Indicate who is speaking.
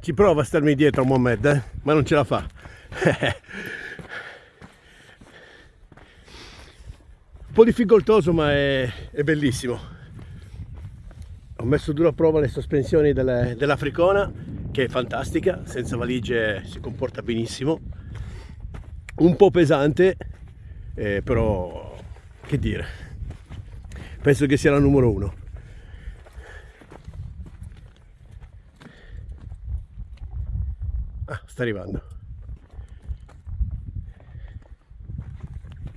Speaker 1: Ci prova a starmi dietro Mohamed, eh? ma non ce la fa. Un po' difficoltoso ma è, è bellissimo. Ho messo dura prova le sospensioni delle, dell'Africona che è fantastica, senza valigie si comporta benissimo. Un po' pesante, eh, però che dire, penso che sia la numero uno. Ah, sta arrivando.